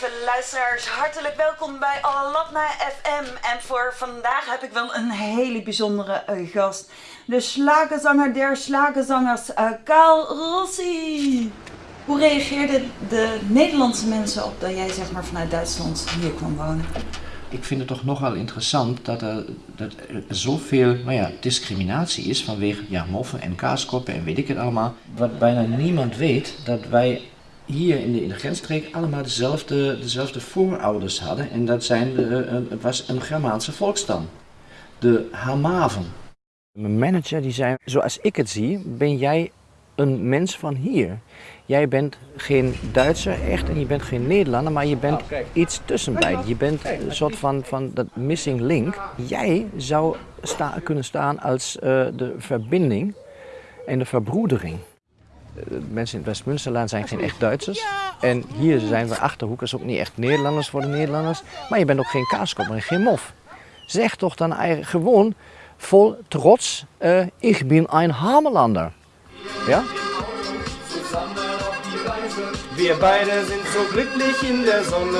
lieve luisteraars, hartelijk welkom bij Alatna FM. En voor vandaag heb ik wel een hele bijzondere eh, gast. De slagenzanger der slagenzangers, uh, Kaal Rossi. Hoe reageerden de Nederlandse mensen op dat jij zeg maar vanuit Duitsland hier kwam wonen? Ik vind het toch nogal interessant dat er, dat zoveel nou ja, discriminatie is vanwege ja, moffen en kaaskoppen en weet ik het allemaal. Wat bijna niemand weet, dat wij hier in de, in de grensstreek allemaal dezelfde, dezelfde voorouders hadden. En dat zijn de, het was een Germaanse volkstam, de Hamaven. Mijn manager die zei, zoals ik het zie, ben jij een mens van hier. Jij bent geen Duitser echt en je bent geen Nederlander, maar je bent iets tussenbij. Je bent een soort van, van dat missing link. Jij zou sta, kunnen staan als uh, de verbinding en de verbroedering. Uh, mensen in het Westmunsterland zijn geen echt Duitsers. En hier zijn we Achterhoekers ook niet echt Nederlanders voor de Nederlanders. Maar je bent ook geen kaaskop en geen mof. Zeg toch dan eigenlijk gewoon vol trots, uh, ik ben een Hamelander. Ja? Wir beide sind so glücklich in der Sonne.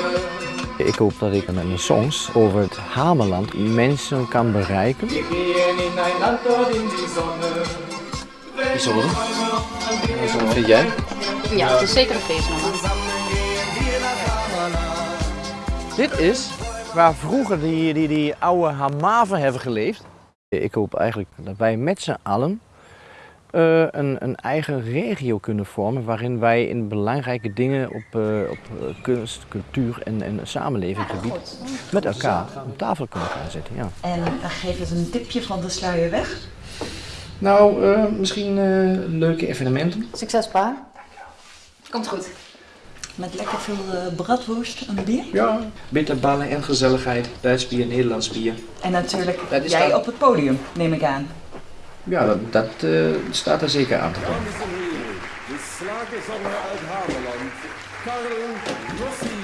Ik hoop dat ik met mijn songs over het Hameland mensen kan bereiken. Wir gehen in ein Land dort in die Sonne. Vind jij? Ja, het is zeker een feestnummer. Dit is waar vroeger die, die, die oude Hamaven hebben geleefd. Ik hoop eigenlijk dat wij met z'n allen uh, een, een, eigen regio kunnen vormen waarin wij in belangrijke dingen op, uh, op kunst, cultuur en, en samenlevingsgebied met elkaar op tafel kunnen gaan zitten. Ja. En geef eens een tipje van de sluier weg. Nou, uh, misschien leuke evenementen. Succes, pa. Komt goed. Met lekker veel bratwurst en bier. Ja, bitterballen en gezelligheid. Duits bier, Nederlands bier. En natuurlijk jij dat... op het podium, neem ik aan. Ja, dat, dat uh, staat er zeker aan te komen. De slagerzanger uit Hameland, Karel Rossi.